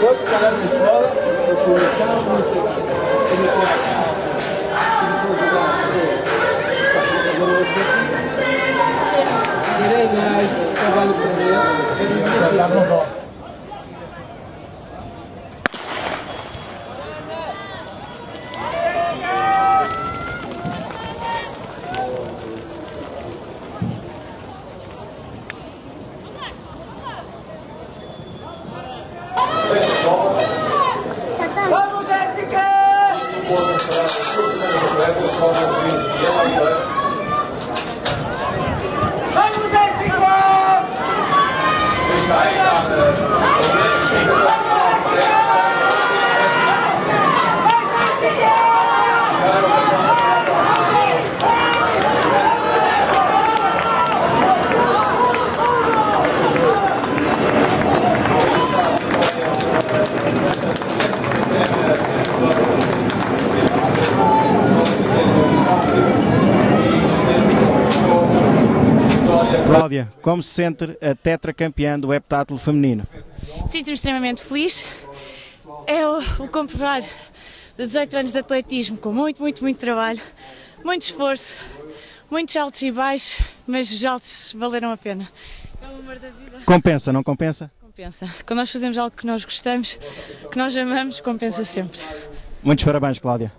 na escola, eu fui naquela música, eu me conheci. Agora eu sei que tirei mais, trabalho com ele, Gracias. Cláudia, como se sente a tetracampeã do heptátulo feminino? Sinto-me extremamente feliz. É o, o comprovar de 18 anos de atletismo com muito, muito, muito trabalho, muito esforço, muitos altos e baixos, mas os altos valeram a pena. É o amor da vida. Compensa, não compensa? Compensa. Quando nós fazemos algo que nós gostamos, que nós amamos, compensa sempre. Muitos parabéns, Cláudia.